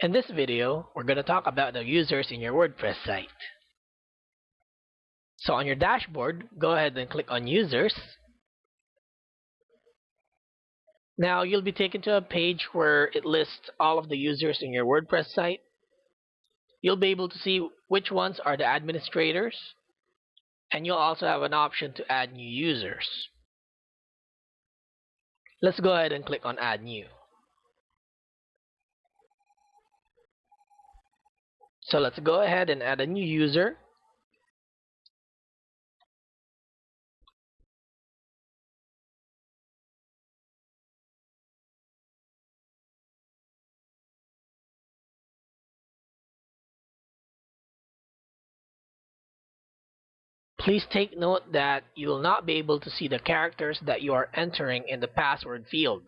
In this video, we're going to talk about the users in your WordPress site. So on your dashboard, go ahead and click on Users. Now you'll be taken to a page where it lists all of the users in your WordPress site. You'll be able to see which ones are the administrators, and you'll also have an option to add new users. Let's go ahead and click on Add New. So let's go ahead and add a new user. Please take note that you will not be able to see the characters that you are entering in the password field.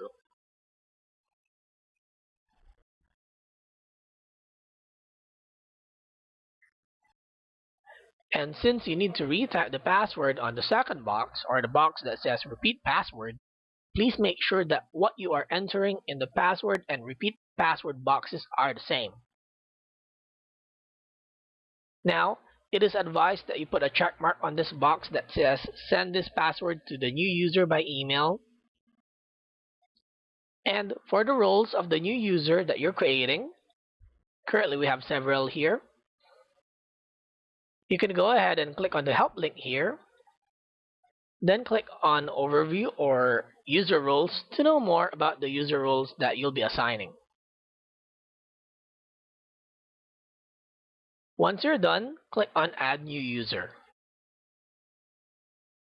And since you need to retype the password on the second box, or the box that says repeat password, please make sure that what you are entering in the password and repeat password boxes are the same. Now, it is advised that you put a check mark on this box that says send this password to the new user by email. And for the roles of the new user that you're creating, currently we have several here, you can go ahead and click on the help link here. Then click on overview or user roles to know more about the user roles that you'll be assigning. Once you're done, click on add new user.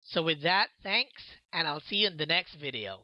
So with that, thanks and I'll see you in the next video.